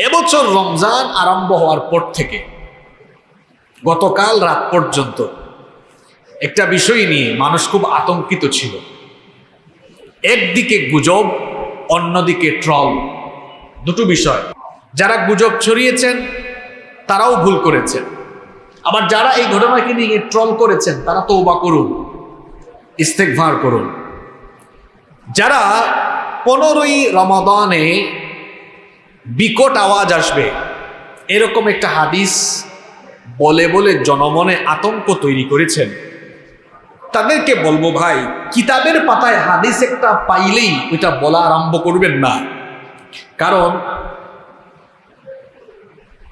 এবছর রমজান আরম্ভ হওয়ার পর থেকে গতকাল রাত পর্যন্ত একটা বিষয় নিয়ে মানুষ খুব আতঙ্কিত ছিল। একদিকে গুজব, অন্যদিকে ট্রল। দুটো বিষয়। যারা গুজব ছড়িয়েছেন, তারাও ভুল করেছেন। আবার যারা এই ঘটনাকে নিয়ে ট্রল করেছেন, তারা তৌবা করুন ইস্তেকভার করুন। যারা পনেরোই রমাদানে বিকট আওয়াজ আসবে। এরকম একটা হাদিস বলে বলে জনমনে আতঙ্ক তৈরি করেছেন। তাদেরকে বলব ভাই, কিতাবের পাতায় হাদিস একটা পাইলেই ওইটা বলা আরম্ভ করবেন না। কারণ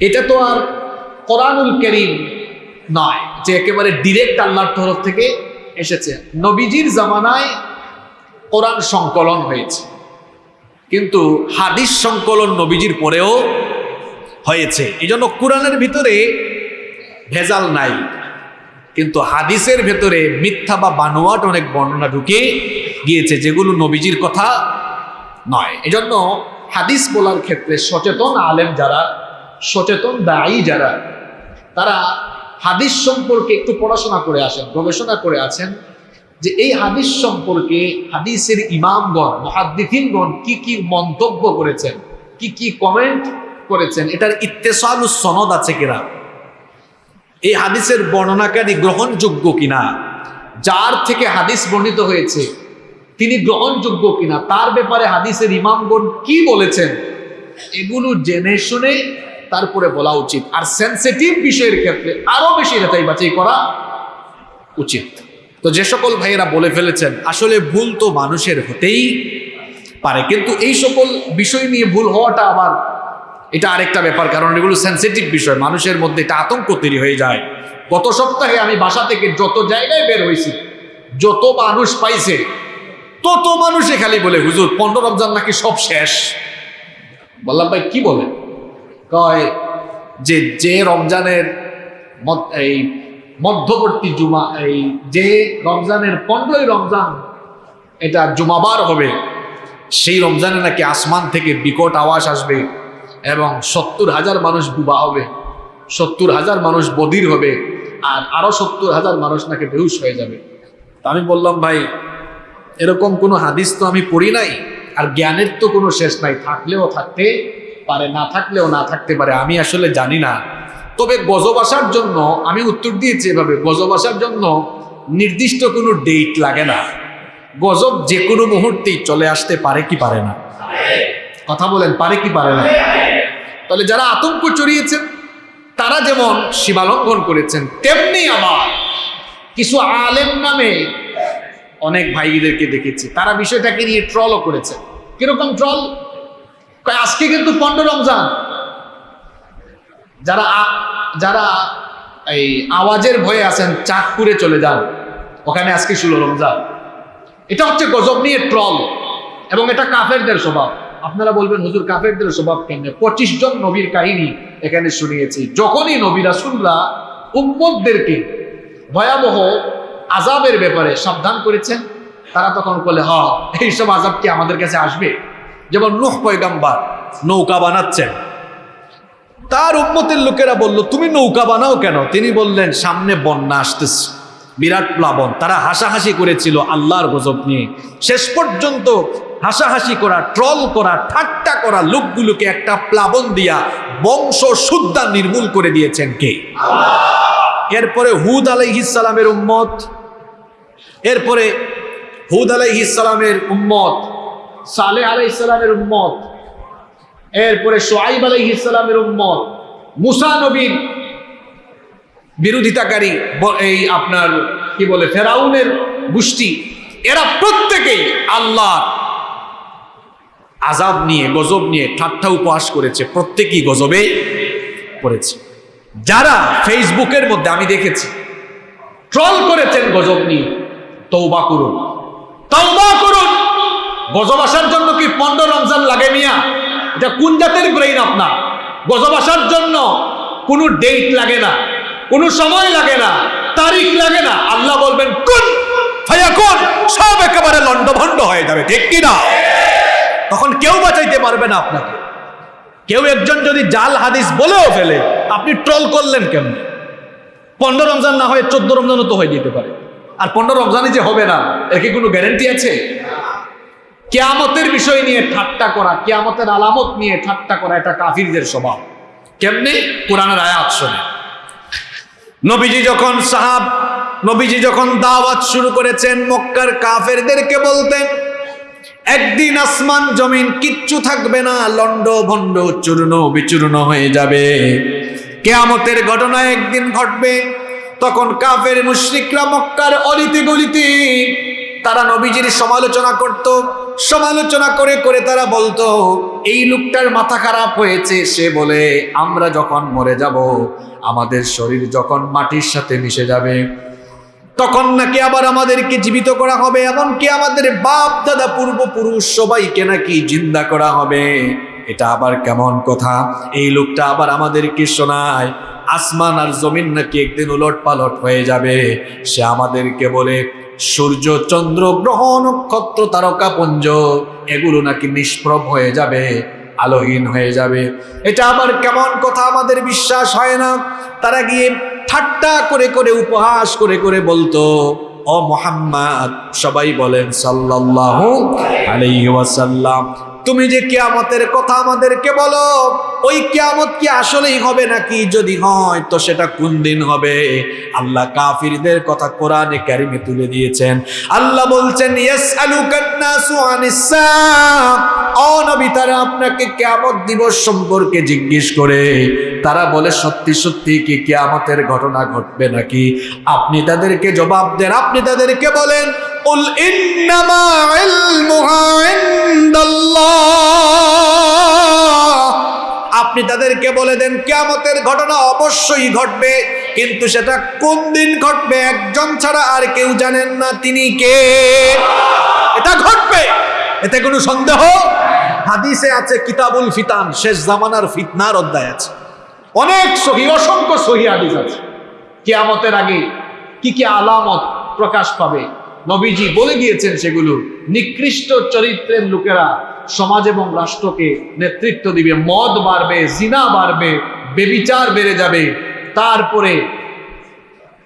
এটা তো আর কোরআনুল করিম নয়, যে একেবারে ডিরেক্ট আল্লাহর তরফ থেকে এসেছে। নবীজির জামানায় কোরআন সংকলন হয়েছে। কিন্তু হাদিস সংকলন নবীজির পরেও হয়েছে। এই জন্য কোরআনের ভিতরে ভেজাল নাই। কিন্তু হাদিসের ভেতরে মিথ্যা বা বানোয়াট অনেক বর্ণনা ঢুকে গিয়েছে, যেগুলো নবীজির কথা নয়। এজন্য হাদিস বলার ক্ষেত্রে সচেতন আলেম যারা, সচেতন দায়ী যারা, তারা হাদিস সম্পর্কে একটু পড়াশোনা করে আসেন, গবেষণা করে আছেন যে এই হাদিস সম্পর্কে হাদিসের ইমামগণ মহাদ্দিফিনগণ কি কি মন্তব্য করেছেন? কি কি কমেন্ট করেছেন? এটার ইত্তেসালু সনদ আছে কিনা? এই হাদিসের বর্ণনাকারী গ্রহণযোগ্য কিনা? যার থেকে হাদিস বর্ণিত হয়েছে, তিনি গ্রহণযোগ্য কিনা? তার ব্যাপারে হাদিসের ইমামগণ কি বলেছেন? এগুলো জেনে শুনে তারপরে বলা উচিত। আর সেন্সিটিভ বিষয়ের ক্ষেত্রে আরও বেশি যাচাই বাছাই করা উচিত। তো যে সকল ভাইয়েরা বলে ফেলেছেন, আসলে ভুল তো মানুষের হতেই পারে, কিন্তু এই সকল বিষয় নিয়ে ভুল হওয়াটা আবার এটা আরেকটা ব্যাপার, কারণ এগুলো সেন্সিটিভ বিষয়, মানুষের মধ্যে এটা আতঙ্ক তৈরি হয়ে যায়। গত সপ্তাহে আমি বাসা থেকে যত জায়গায় বের হয়েছি, যত মানুষ পাইছে, তত মানুষে খালি বলে, হুজুর, পনেরো রমজান নাকি সব শেষ? বললাম, ভাই, কি বলে কয়, যে যে রমজানের এই মধ্যবর্তী জুমা, এই যে রমজানের পনেরোই রমজান, এটা জুমাবার হবে। সেই রমজানে নাকি আসমান থেকে বিকট আওয়াজ আসবে এবং সত্তর হাজার মানুষ বুবা হবে, সত্তর হাজার মানুষ বধির হবে, আর আরও সত্তর হাজার মানুষ নাকি বেহুশ হয়ে যাবে। তা আমি বললাম, ভাই, এরকম কোনো হাদিস তো আমি পড়ি নাই, আর জ্ঞানের তো কোনো শেষ নাই। থাকলেও থাকতে পারে, না থাকলেও না থাকতে পারে, আমি আসলে জানি না। তবে গজব আসার জন্য, আমি উত্তর দিয়েছি এভাবে গজব আসার জন্য নির্দিষ্ট কোনো ডেট লাগে না। গজব যে কোনো মুহূর্তেই চলে আসতে পারে কি পারে না। কথা বলেন, পারে কি পারে না। তাহলে যারা আতঙ্ক চড়িয়েছেন, তারা যেমন সীমালঙ্ঘন করেছেন, তেমনি আমার কিছু আলেম নামে অনেক ভাইদেরকে দেখেছি। তারা বিষয়টাকে নিয়ে ট্রলও করেছে। কীরকম ট্রল আজকে কিন্তু পণ্ড রমজান। যারা যারা এই আওয়াজের ভয়ে আছেন, চাঁদপুরে চলে যান ওখানে আজকে ষোলো রমজান। এটা হচ্ছে গজব নিয়ে ট্রল। এবং এটা কাফেরদের স্বভাব। আপনারা বলবেন, হুজুর, কাফেরদের স্বভাব কেমনে? পঁচিশ জন নবীর কাহিনী এখানে শুনিয়েছি। যখনই নবীরা শুনরা উম্মতদেরকে ভয়াবহ আজাবের ব্যাপারে সাবধান করেছেন, তারা তখন বলে, হ, এইসব আজাব কি আমাদের কাছে আসবে? যেমন নুহ পয়গাম্বার নৌকা বানাচ্ছেন। তার উম্মতের লোকেরা বলল, তুমি নৌকা বানাও কেন? তিনি বললেন, সামনে বন্যা আসতেছে। বিরাট প্লাবন। তারা হাসাহাসি করেছিল আল্লাহর গজব নিয়ে। শেষ পর্যন্ত হাসাহাসি করা, ট্রল করা, ঠাট্টা করা লোকগুলোকে একটা প্লাবন দিয়া বংশ শুদ্ধা নির্মূল করে দিয়েছেন কে? এরপরে হুদ আলাইহিসালামের উম্মত। এরপরে হুদ আলাইহিসালামের উম্মত, সালেহ আলাইহিসালামের উম্মত। এরপরে সোয়াইব আলাইহ ইসলামের উম্মত। মুসা নবীর বিরোধিতাকারী এই আপনার কি বলে, ফেরাউনের গোষ্ঠী, এরা প্রত্যেকেই আল্লাহ আজাব নিয়ে, গজব নিয়ে ঠাট্টা উপহাস করেছে, প্রত্যেকেই গজবে পড়েছে। যারা ফেসবুকের মধ্যে, আমি দেখেছি, ট্রল করেছেন গজব নিয়ে তৌবা করুন। তৌবা করুন! গজব আসার জন্য কি পনেরো রমজান লাগে মিয়া? এটা কোন জাতের ব্রেইন আপনার? গজব জন্য কোনো ডেট লাগে না, কোনো সময় লাগে না, তারিখ লাগে না। আল্লাহ বলবেন, কোন কোন সব একেবারে লন্ডভন্ড হয়ে যাবে, ঠিক কি না? তখন কেউ বাঁচাইতে পারবে না আপনাকে। কেউ একজন যদি জাল হাদিস বলেও ফেলে, আপনি ট্রল করলেন কেমন? পনেরো রমজান না হয়ে চোদ্দ রমজানও তো হয়ে যেতে পারে। আর পনেরো রমজানই যে হবে না, এর কি কোনো গ্যারেন্টি আছে? কেয়ামতের বিষয় নিয়ে ঠাট্টা করা, কেয়ামতের আলামত নিয়ে ঠাট্টা করা, এটা কাফিরদের স্বভাব। কেমনি? কোরআনের আয়াত শোনে। নবীজি যখন সাহাব, নবীজি যখন দাওয়াত শুরু করেছেন, মক্কার কাফেরদেরকে বলতেন, একদিন আসমান জমিন কিচ্ছু থাকবে না লন্ড ভন্ড চূর্ণ বিচূর্ণ হয়ে যাবে। কেয়ামতের ঘটনা একদিন ঘটবে, তখন কাফের মুশরিকরা মক্কার অলিতে গলিতে তারা নবীজির সমালোচনা করত, সমালোচনা করে করে তারা বলতো, এই লোকটার মাথা খারাপ হয়েছে। সে বলে, আমরা যখন মরে যাব, আমাদের শরীর যখন মাটির সাথে মিশে যাবে, তখন নাকি আবার আমাদেরকে জীবিত করা হবে, এমনকি আমাদের বাপ দাদা পূর্বপুরুষ সবাইকে নাকি জিন্দা করা হবে। এটা আবার কেমন কথা? এই লোকটা আবার আমাদেরকে শোনায়, আসমান আর জমিন নাকি একদিন উলট পালট হয়ে যাবে। সে আমাদেরকে বলে সূর্য চন্দ্র গ্রহ নক্ষত্র তারকাপুঞ্জ এগুলো নাকি নিষ্প্রভ হয়ে যাবে, আলোহীন হয়ে যাবে। এটা আবার কেমন কথা আমাদের বিশ্বাস হয় না? তারা গিয়ে ঠাট্টা করে করে উপহাস করে করে বলতো, ও মোহাম্মদ, সবাই বলেন সাল্লাহ আলাই ওয়াসাল্লাম। তুমি যে কেয়ামতের কথা আমাদেরকে বলো, ওই কেয়ামত কি আসলেই হবে নাকি যদি হয়, তো সেটা কোন দিন হবে? আল্লাহ কাফিরদের কথা কোরআনে কারিমে তুলে দিয়েছেন। আল্লাহ বলছেন ইয়াসআলুকান নাসু আনিস সাআ ও নবী, তারা আপনাকে কেয়ামত দিবস সম্পর্কে জিজ্ঞেস করে, তারা বলে, সত্যি সত্যি কি কেয়ামতের ঘটনা ঘটবে নাকি? আপনি তাদেরকে জবাব দেন। আপনি তাদেরকে বলেন উল ইন্নামা ইলমুহা ইনদাল্লাহ আপনি তাদেরকে বলে দেন, কিয়ামতের ঘটনা অবশ্যই ঘটবে, কিন্তু সেটা কোন দিন ঘটবে একজন ছাড়া আর কেউ জানেন না তিনি কে। এটা ঘটবে, এতে কোনো সন্দেহ? হাদিসে আছে কিতাবুল ফিতান, শেষ জামানার ফিতনার অধ্যায় আছে। অনেক সহি, অসংখ্য সহি হাদিস আছে। কিয়ামতের আগে কি কি আলামত প্রকাশ পাবে নবীজি বলে দিয়েছেন সেগুলো। নিকৃষ্ট চরিত্রের লোকেরা সমাজ এবং রাষ্ট্রকে নেতৃত্ব দিবে, মদ বাড়বে, জিনা বাড়বে, বেবিচার বেড়ে যাবে। তারপরে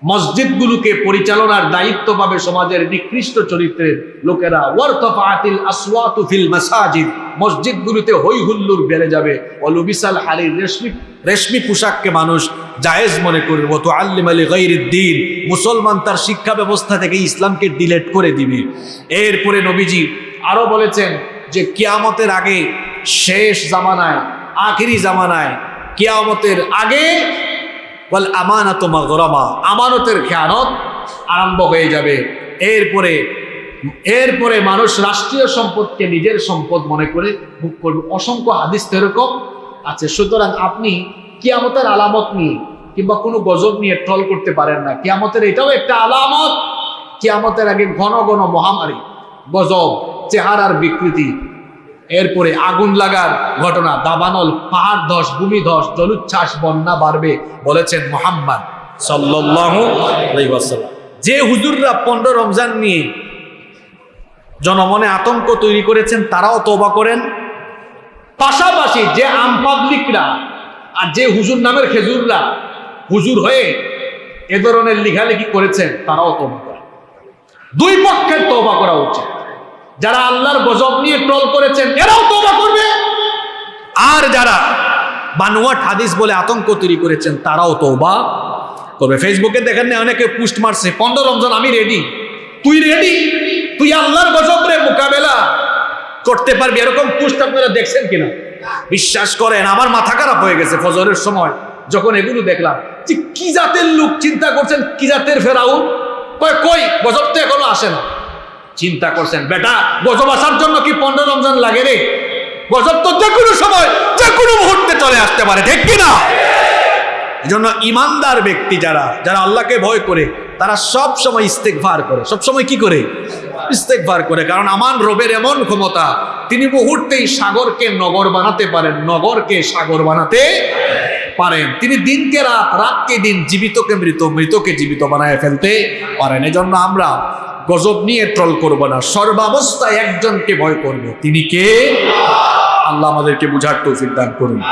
মসজিদগুলোকে পরিচালনার দায়িত্ব পাবে সমাজের নিকৃষ্ট চরিত্রের লোকেরা ওয়ারতাফাতিল আসওয়াতু ফিল মাসাজিদ মসজিদগুলোতে হই হুল্লুর বেড়ে যাবে। অলুবিসাল হারির রেশমি রেশমি পোশাককে মানুষ জায়েজ মনে করবে। তো আল্লিম আলী গৈরুদ্দিন মুসলমান তার শিক্ষা ব্যবস্থা থেকে ইসলামকে ডিলেট করে দিবে। এরপরে নবীজি আরও বলেছেন যে, কিয়ামতের আগে শেষ জামানায়, আখিরি জামানায়, কিয়ামতের আগে বল আমানত মাগরামা। আমানতের খেয়ানত আরম্ভ হয়ে যাবে। এরপরে এরপরে মানুষ রাষ্ট্রীয় সম্পদকে নিজের সম্পদ মনে করে ভোগ করবে। অসংখ্য হাদিস এরকম আছে। সুতরাং আপনি কিয়ামতের আলামত নিয়ে কিংবা কোনো গজব নিয়ে ট্রল করতে পারেন না। কিয়ামতের এটাও একটা আলামত। কিয়ামতের আগে ঘন ঘন মহামারী, গজব, চেহারার বিকৃতি এরপরে আগুন লাগার ঘটনা, দাবানল, পাহাড় ধস, ভূমি ধস, জলোচ্ছ্বাস, বন্যা বাড়বে বলেছেন মোহাম্মদ সাল্লাল্লাহু যে হুজুররা পনেরো রমজান নিয়ে জনমনে আতঙ্ক তৈরি করেছেন, তারাও তওবা করেন। পাশাপাশি যে আম পাবলিকরা আর যে হুজুর নামের খেজুররা হুজুর হয়ে এ ধরনের লিখালেখি করেছেন, তারাও তওবা করেন। দুই পক্ষের তওবা করা উচিত। যারা আল্লাহর গজব নিয়ে ট্রল করেছেন, এরাও তওবা করবে। আর যারা বানুয়াট হাদিস বলে আতঙ্ক তৈরি করেছেন, তারাও তওবা করবে। ফেসবুকে দেখেন না, অনেকে পোস্ট মারছে, পনেরো রমজান, আমি রেডি তুই রেডি তুই আল্লাহর গজব রে মোকাবেলা করতে পারবি? এরকম পোস্ট আপনারা দেখছেন কিনা? বিশ্বাস করেন, আমার মাথা খারাপ হয়ে গেছে ফজরের সময়, যখন এগুলো দেখলাম। যে কি জাতের লোক চিন্তা করছেন? কি জাতের ফেরাউন? কই, গজব তো এখনও আসে না। চিন্তা করছেন, বেটা, গজব আসার জন্য কি পনেরো রমজান লাগে রে? গজব তো যে কোনো সময়, যে কোনো মুহূর্তে চলে আসতে পারে, ঠিক কিনা এই জন্য ইমানদার ব্যক্তি যারা যারা আল্লাহকে ভয় করে, তারা সব সময় ইস্তেকভার করে। সব সময় কি করে? ইস্তেকভার করে। কারণ আমার রবের এমন ক্ষমতা, তিনি মুহূর্তেই সাগরকে নগর বানাতে পারেন, নগরকে সাগর বানাতে পারেন। তিনি দিনকে রাত, রাতকে দিন জীবিতকে মৃত, মৃতকে জীবিত বানায় ফেলতে পারেন। এজন্য আমরা গজব নিয়ে ট্রল করব না। সর্বাবস্থায় একজনকে ভয় করব। তিনি কে? আল্লাহ আমাদেরকে বুঝার তৌফিক দান করুন।